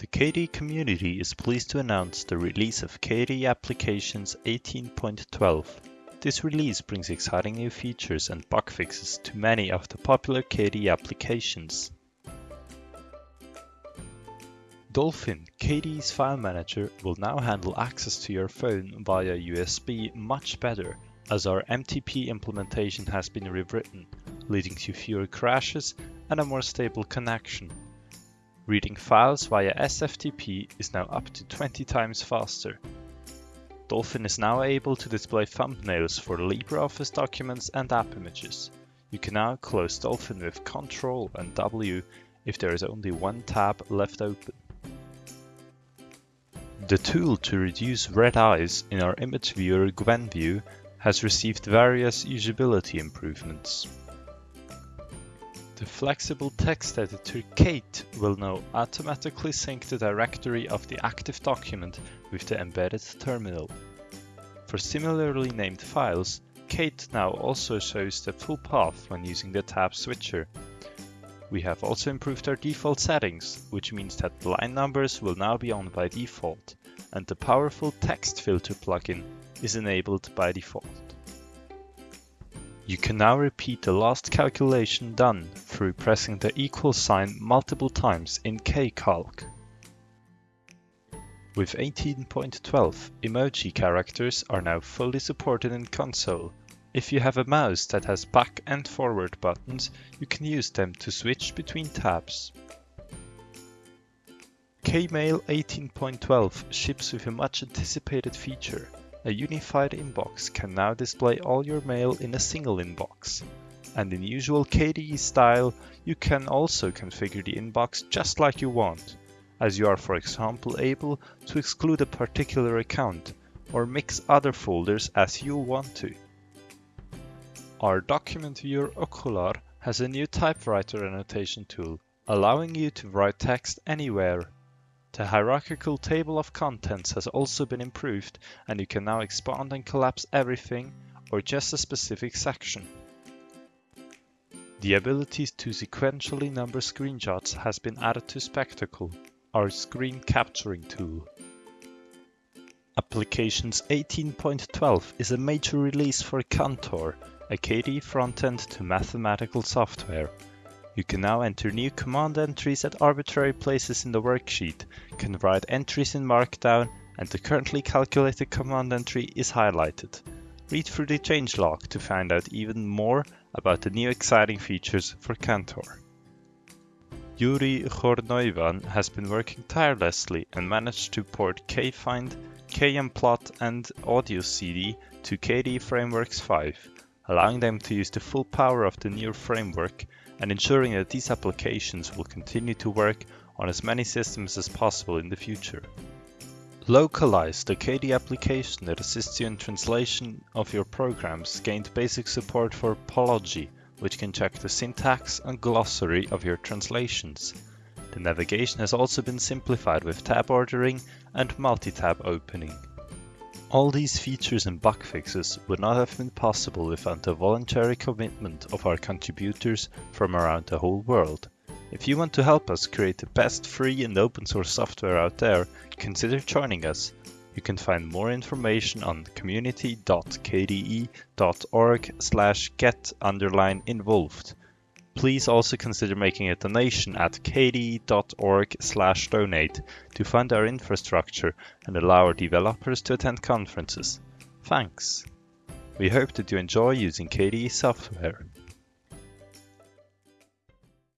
The KDE community is pleased to announce the release of KDE Applications 18.12. This release brings exciting new features and bug fixes to many of the popular KDE applications. Dolphin, KDE's file manager, will now handle access to your phone via USB much better as our MTP implementation has been rewritten, leading to fewer crashes and a more stable connection. Reading files via SFTP is now up to 20 times faster. Dolphin is now able to display thumbnails for LibreOffice documents and app images. You can now close Dolphin with Ctrl and W if there is only one tab left open. The tool to reduce red eyes in our image viewer Gwenview has received various usability improvements. The flexible text editor Kate will now automatically sync the directory of the active document with the embedded terminal. For similarly named files, Kate now also shows the full path when using the tab switcher. We have also improved our default settings, which means that line numbers will now be on by default, and the powerful text filter plugin is enabled by default. You can now repeat the last calculation done through pressing the equal sign multiple times in KCalc. With 18.12, emoji characters are now fully supported in Konsole. If you have a mouse that has back and forward buttons, you can use them to switch between tabs. Kmail 18.12 ships with a much anticipated feature, a unified inbox can now display all your mail in a single inbox. And in usual KDE style, you can also configure the inbox just like you want, as you are for example able to exclude a particular account or mix other folders as you want to. Our document viewer Okular has a new typewriter annotation tool, allowing you to write text anywhere the hierarchical table of contents has also been improved and you can now expand and collapse everything or just a specific section. The ability to sequentially number screenshots has been added to Spectacle, our screen capturing tool. Applications 18.12 is a major release for Cantor, a KDE frontend to mathematical software. You can now enter new command entries at arbitrary places in the worksheet, can write entries in Markdown, and the currently calculated command entry is highlighted. Read through the changelog to find out even more about the new exciting features for Cantor. Yuri Chornoivan has been working tirelessly and managed to port KFind, KMplot and AudioCD to KDE Frameworks 5, allowing them to use the full power of the new framework and ensuring that these applications will continue to work on as many systems as possible in the future. Lokalize, the KDE application that assists you in translation of your programs, gained basic support for Pology, which can check the syntax and glossary of your translations. The navigation has also been simplified with tab ordering and multi-tab opening. All these features and bug fixes would not have been possible without the voluntary commitment of our contributors from around the whole world. If you want to help us create the best free and open source software out there, consider joining us. You can find more information on community.kde.org slash get underline involved. Please also consider making a donation at kde.org slash donate to fund our infrastructure and allow our developers to attend conferences. Thanks. We hope that you enjoy using KDE software.